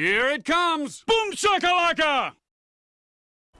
Here it comes! Boom shakalaka!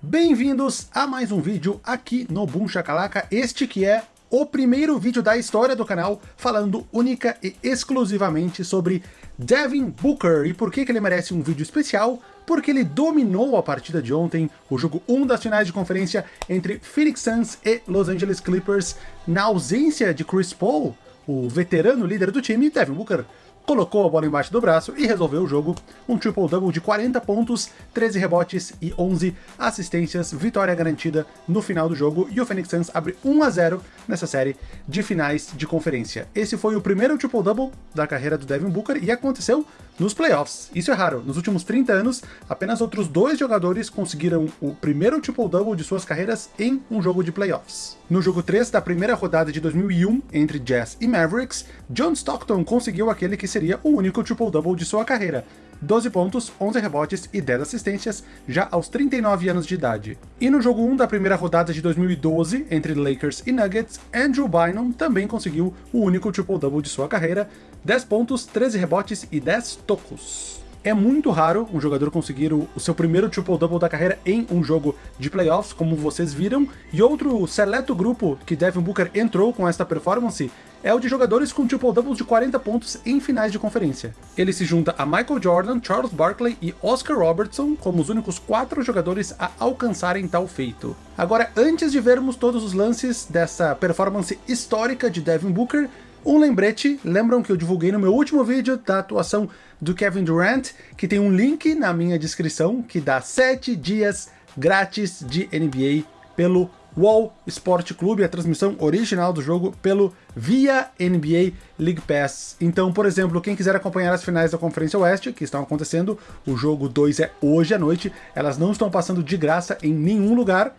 Bem-vindos a mais um vídeo aqui no Boom Shakalaka, este que é o primeiro vídeo da história do canal falando única e exclusivamente sobre Devin Booker. E por que, que ele merece um vídeo especial? Porque ele dominou a partida de ontem, o jogo 1 das finais de conferência entre Phoenix Suns e Los Angeles Clippers, na ausência de Chris Paul, o veterano líder do time, Devin Booker colocou a bola embaixo do braço e resolveu o jogo. Um triple-double de 40 pontos, 13 rebotes e 11 assistências, vitória garantida no final do jogo, e o Phoenix Suns abre 1 a 0 nessa série de finais de conferência. Esse foi o primeiro triple-double da carreira do Devin Booker e aconteceu nos playoffs. Isso é raro. Nos últimos 30 anos, apenas outros dois jogadores conseguiram o primeiro triple-double de suas carreiras em um jogo de playoffs. No jogo 3 da primeira rodada de 2001, entre Jazz e Mavericks, John Stockton conseguiu aquele que seria o único triple-double de sua carreira, 12 pontos, 11 rebotes e 10 assistências, já aos 39 anos de idade. E no jogo 1 da primeira rodada de 2012, entre Lakers e Nuggets, Andrew Bynum também conseguiu o único triple-double de sua carreira, 10 pontos, 13 rebotes e 10 tocos. É muito raro um jogador conseguir o, seu primeiro triple-double da carreira em um jogo de playoffs, como vocês viram, e outro seleto grupo que Devin Booker entrou com esta performance é o de jogadores com triple-doubles de 40 pontos em finais de conferência. Ele se junta a Michael Jordan, Charles Barkley e Oscar Robertson como os únicos quatro jogadores a alcançarem tal feito. Agora, antes de vermos todos os lances dessa performance histórica de Devin Booker, um lembrete, lembram que eu divulguei no meu último vídeo da atuação do Kevin Durant, que tem um link na minha descrição, que dá 7 dias grátis de NBA pelo Wall Sport Clube, a transmissão original do jogo pelo via NBA League Pass. Então, por exemplo, quem quiser acompanhar as finais da Conferência Oeste, que estão acontecendo, o jogo 2 é hoje à noite, elas não estão passando de graça em nenhum lugar,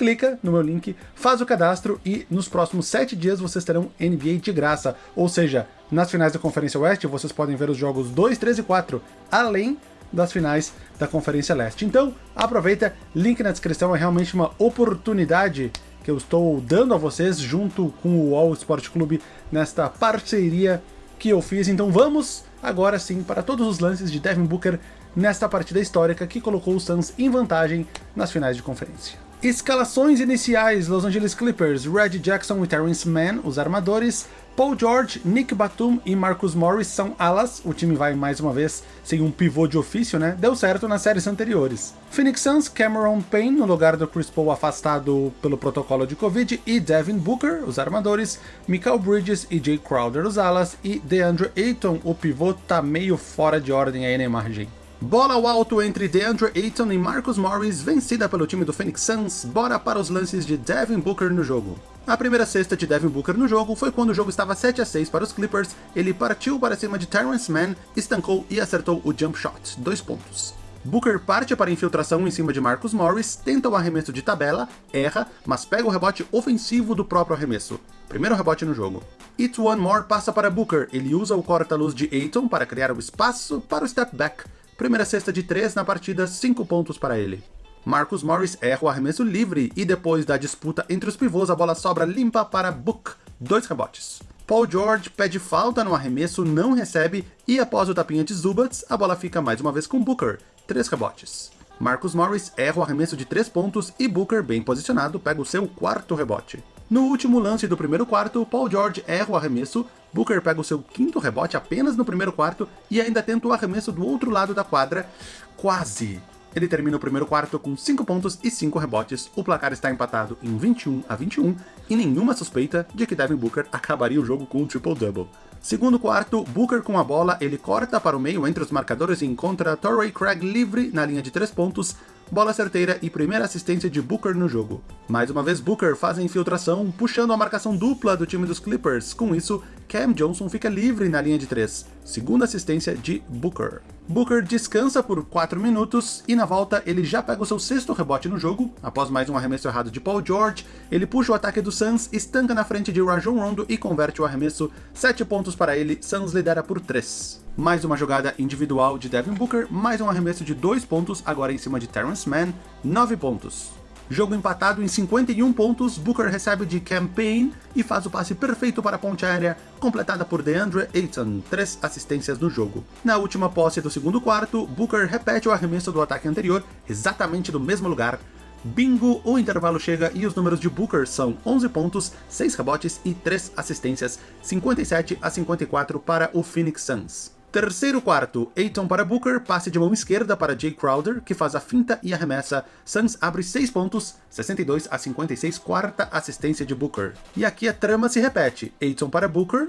clica no meu link, faz o cadastro e nos próximos 7 dias vocês terão NBA de graça. Ou seja, nas finais da Conferência Oeste vocês podem ver os jogos 2, 3 e 4, além das finais da Conferência Leste. Então, aproveita, link na descrição, é realmente uma oportunidade que eu estou dando a vocês junto com o All Sport Clube nesta parceria que eu fiz. Então vamos agora sim para todos os lances de Devin Booker nesta partida histórica que colocou o Suns em vantagem nas finais de conferência. Escalações iniciais, Los Angeles Clippers, Red Jackson e Terrence Mann, os armadores, Paul George, Nick Batum e Marcus Morris são alas, o time vai mais uma vez sem um pivô de ofício, né? Deu certo nas séries anteriores. Phoenix Suns, Cameron Payne no lugar do Chris Paul afastado pelo protocolo de Covid e Devin Booker, os armadores, Michael Bridges e Jay Crowder, os alas e DeAndre Ayton, o pivô tá meio fora de ordem aí na imagem. Bola ao alto entre DeAndre Ayton e Marcus Morris, vencida pelo time do Phoenix Suns, bora para os lances de Devin Booker no jogo. A primeira cesta de Devin Booker no jogo foi quando o jogo estava 7 a 6 para os Clippers, ele partiu para cima de Terrence Mann, estancou e acertou o jump shot, 2 pontos. Booker parte para a infiltração em cima de Marcus Morris, tenta o arremesso de tabela, erra, mas pega o rebote ofensivo do próprio arremesso. Primeiro rebote no jogo. It One More passa para Booker, ele usa o corta-luz de Ayton para criar o espaço para o step back, Primeira cesta de 3 na partida, 5 pontos para ele. Marcus Morris erra o arremesso livre e depois da disputa entre os pivôs a bola sobra limpa para Book, 2 rebotes. Paul George pede falta no arremesso, não recebe e após o tapinha de Zubats, a bola fica mais uma vez com Booker, 3 rebotes. Marcus Morris erra o arremesso de 3 pontos e Booker, bem posicionado, pega o seu quarto rebote. No último lance do primeiro quarto, Paul George erra o arremesso, Booker pega o seu quinto rebote apenas no primeiro quarto e ainda tenta o arremesso do outro lado da quadra, quase. Ele termina o primeiro quarto com 5 pontos e 5 rebotes, o placar está empatado em 21 a 21 e nenhuma suspeita de que Devin Booker acabaria o jogo com um triple-double. Segundo quarto, Booker com a bola, ele corta para o meio entre os marcadores e encontra Torrey Craig livre na linha de 3 pontos, bola certeira e primeira assistência de Booker no jogo. Mais uma vez Booker faz a infiltração, puxando a marcação dupla do time dos Clippers, com isso Cam Johnson fica livre na linha de 3, segunda assistência de Booker. Booker descansa por 4 minutos e na volta ele já pega o seu sexto rebote no jogo, após mais um arremesso errado de Paul George, ele puxa o ataque do Suns, estanca na frente de Rajon Rondo e converte o arremesso, 7 pontos para ele, Suns lidera por 3. Mais uma jogada individual de Devin Booker, mais um arremesso de 2 pontos, agora em cima de Terrence Mann, 9 pontos. Jogo empatado em 51 pontos, Booker recebe de Campaign e faz o passe perfeito para a ponte aérea, completada por DeAndre Ayton, três assistências no jogo. Na última posse do segundo quarto, Booker repete o arremesso do ataque anterior, exatamente do mesmo lugar. Bingo, o intervalo chega e os números de Booker são 11 pontos, 6 rebotes e 3 assistências, 57 a 54 para o Phoenix Suns. Terceiro quarto, Aiton para Booker, passe de mão esquerda para Jay Crowder, que faz a finta e arremessa. Suns abre 6 pontos, 62 a 56, quarta assistência de Booker. E aqui a trama se repete, Aiton para Booker,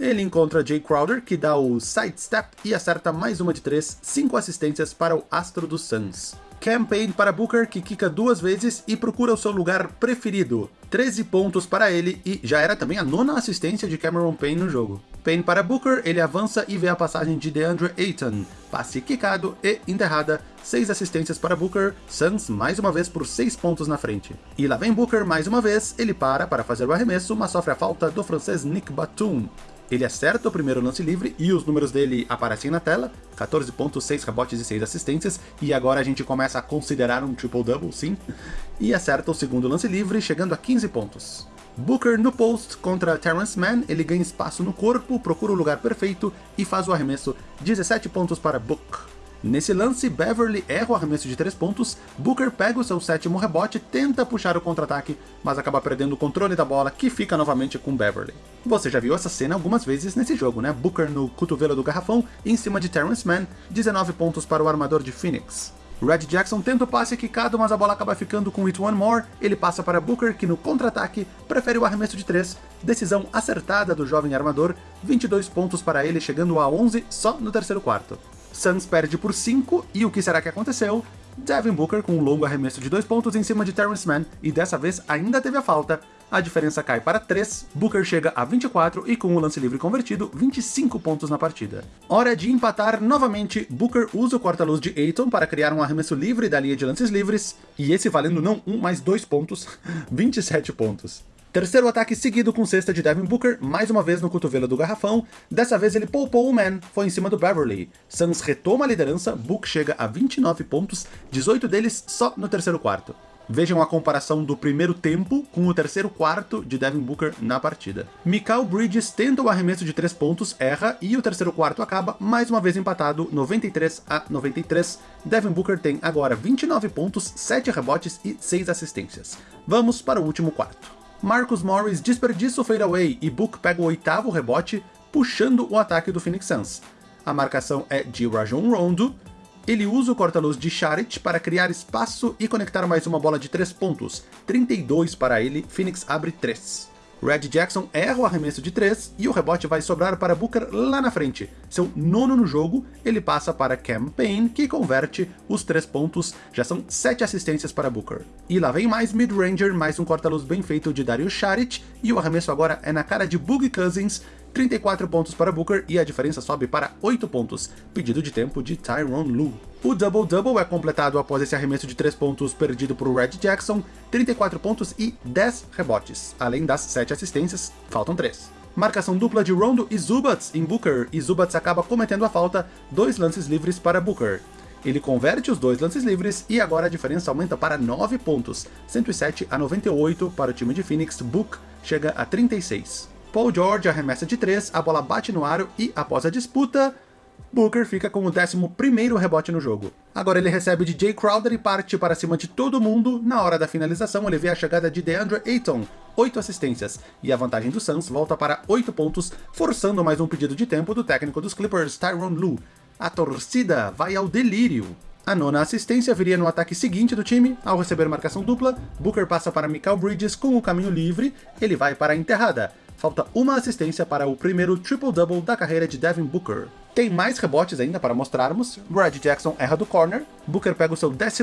ele encontra Jay Crowder, que dá o sidestep e acerta mais uma de 3, 5 assistências para o astro dos Suns. Campaign para Booker, que quica duas vezes e procura o seu lugar preferido. 13 pontos para ele e já era também a nona assistência de Cameron Payne no jogo. Payne para Booker, ele avança e vê a passagem de DeAndre Ayton. Passe quicado e enterrada, 6 assistências para Booker, Suns mais uma vez por 6 pontos na frente. E lá vem Booker mais uma vez, ele para para fazer o arremesso, mas sofre a falta do francês Nick Batum. Ele acerta o primeiro lance livre e os números dele aparecem na tela, 14 pontos, 6 rebotes e 6 assistências, e agora a gente começa a considerar um triple-double, sim, e acerta o segundo lance livre, chegando a 15 pontos. Booker no post contra Terrence Mann, ele ganha espaço no corpo, procura o lugar perfeito e faz o arremesso, 17 pontos para Book. Nesse lance, Beverly erra o arremesso de 3 pontos, Booker pega o seu sétimo rebote, tenta puxar o contra-ataque, mas acaba perdendo o controle da bola, que fica novamente com Beverly. Você já viu essa cena algumas vezes nesse jogo, né? Booker no cotovelo do garrafão, em cima de Terrence Mann, 19 pontos para o armador de Phoenix. Red Jackson tenta o passe quicado, mas a bola acaba ficando com It One More, ele passa para Booker, que no contra-ataque prefere o arremesso de 3, decisão acertada do jovem armador, 22 pontos para ele, chegando a 11 só no terceiro quarto. Suns perde por 5, e o que será que aconteceu? Devin Booker com um longo arremesso de 2 pontos em cima de Terrence Mann, e dessa vez ainda teve a falta. A diferença cai para 3, Booker chega a 24 e com o lance livre convertido, 25 pontos na partida. Hora de empatar novamente, Booker usa o corta-luz de Aiton para criar um arremesso livre da linha de lances livres, e esse valendo não um, mas dois pontos, 27 pontos. Terceiro ataque seguido com cesta de Devin Booker, mais uma vez no cotovelo do garrafão, dessa vez ele poupou o man, foi em cima do Beverly. Suns retoma a liderança, Book chega a 29 pontos, 18 deles só no terceiro quarto. Vejam a comparação do primeiro tempo com o terceiro quarto de Devin Booker na partida. Mikal Bridges tenta o arremesso de 3 pontos, erra, e o terceiro quarto acaba mais uma vez empatado, 93 a 93. Devin Booker tem agora 29 pontos, 7 rebotes e 6 assistências. Vamos para o último quarto. Marcus Morris desperdiça o fadeaway e Book pega o oitavo rebote, puxando o ataque do Phoenix Suns. A marcação é de Rajon Rondo, ele usa o corta-luz de Charit para criar espaço e conectar mais uma bola de 3 pontos, 32 para ele, Phoenix abre 3. Red Jackson erra o arremesso de 3 e o rebote vai sobrar para Booker lá na frente. Seu nono no jogo, ele passa para Cam Payne, que converte os 3 pontos, já são 7 assistências para Booker. E lá vem mais mid-ranger, mais um corta-luz bem feito de Dario Saric, e o arremesso agora é na cara de Boogie Cousins, 34 pontos para Booker e a diferença sobe para 8 pontos, pedido de tempo de Tyronn Lue. O double-double é completado após esse arremesso de 3 pontos perdido por Red Jackson, 34 pontos e 10 rebotes, além das 7 assistências, faltam 3. Marcação dupla de Rondo e Zubats em Booker, e Zubats acaba cometendo a falta, dois lances livres para Booker. Ele converte os dois lances livres e agora a diferença aumenta para 9 pontos, 107 a 98 para o time de Phoenix, Book chega a 36. Paul George arremessa de 3, a bola bate no aro e, após a disputa, Booker fica com o 11º rebote no jogo. Agora ele recebe de Jay Crowder e parte para cima de todo mundo. Na hora da finalização, ele vê a chegada de DeAndre Ayton, 8 assistências, e a vantagem do Suns volta para 8 pontos, forçando mais um pedido de tempo do técnico dos Clippers, Tyronn Lue. A torcida vai ao delírio. A nona assistência viria no ataque seguinte do time, ao receber marcação dupla, Booker passa para Michael Bridges com o caminho livre, ele vai para a enterrada. Falta uma assistência para o primeiro triple-double da carreira de Devin Booker. Tem mais rebotes ainda para mostrarmos, Brad Jackson erra do corner, Booker pega o seu 12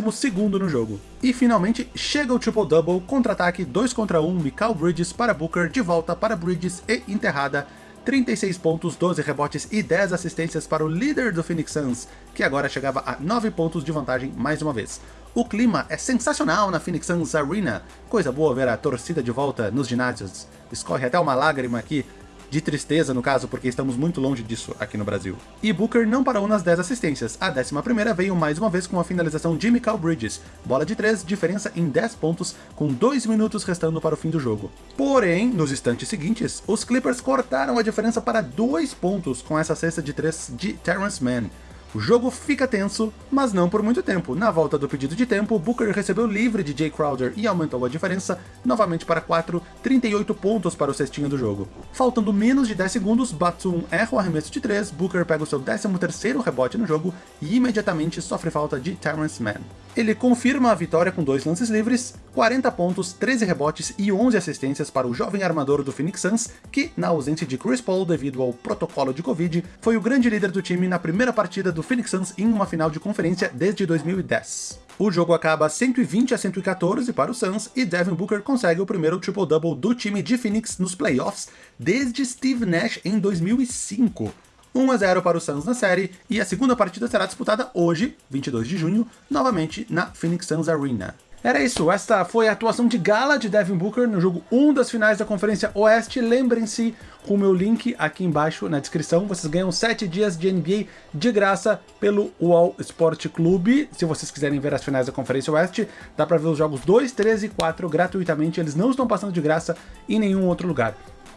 no jogo. E finalmente chega o triple-double, contra-ataque 2 contra 1, Mikal Bridges para Booker, de volta para Bridges e enterrada, 36 pontos, 12 rebotes e 10 assistências para o líder do Phoenix Suns, que agora chegava a 9 pontos de vantagem mais uma vez. O clima é sensacional na Phoenix Suns Arena, coisa boa ver a torcida de volta nos ginásios. Escorre até uma lágrima aqui de tristeza no caso, porque estamos muito longe disso aqui no Brasil. E Booker não parou nas 10 assistências, a 11ª veio mais uma vez com a finalização de Michael Bridges, bola de 3, diferença em 10 pontos, com 2 minutos restando para o fim do jogo. Porém, nos instantes seguintes, os Clippers cortaram a diferença para 2 pontos com essa cesta de 3 de Terrence Mann, o jogo fica tenso, mas não por muito tempo. Na volta do pedido de tempo, Booker recebeu livre de Jay Crowder e aumentou a diferença novamente para 4, 38 pontos para o cestinho do jogo. Faltando menos de 10 segundos, Batum erra o arremesso de 3, Booker pega o seu 13º rebote no jogo e imediatamente sofre falta de Terrence Mann. Ele confirma a vitória com dois lances livres, 40 pontos, 13 rebotes e 11 assistências para o jovem armador do Phoenix Suns, que, na ausência de Chris Paul devido ao protocolo de Covid, foi o grande líder do time na primeira partida do Phoenix Suns em uma final de conferência desde 2010. O jogo acaba 120 a 114 para o Suns e Devin Booker consegue o primeiro triple-double do time de Phoenix nos playoffs desde Steve Nash em 2005. 1 a 0 para o Suns na série, e a segunda partida será disputada hoje, 22 de junho, novamente na Phoenix Suns Arena. Era isso, esta foi a atuação de gala de Devin Booker no jogo 1 das finais da Conferência Oeste. Lembrem-se, com o meu link aqui embaixo na descrição, vocês ganham 7 dias de NBA de graça pelo UOL Sport Clube. Se vocês quiserem ver as finais da Conferência Oeste, dá para ver os jogos 2, 3 e 4 gratuitamente, eles não estão passando de graça em nenhum outro lugar.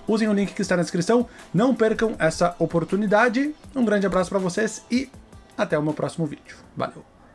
Usem o link que está na descrição, não percam essa oportunidade. Um grande abraço para vocês e até o meu próximo vídeo. Valeu!